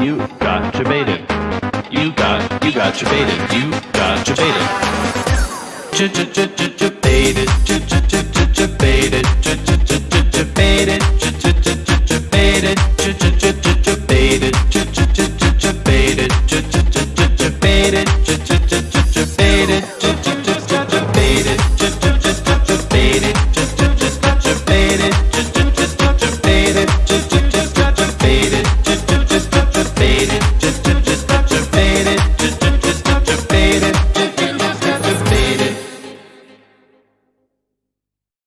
You got your baited. You got, you got your baited. You got your baited. Ch ch ch ch ch faded.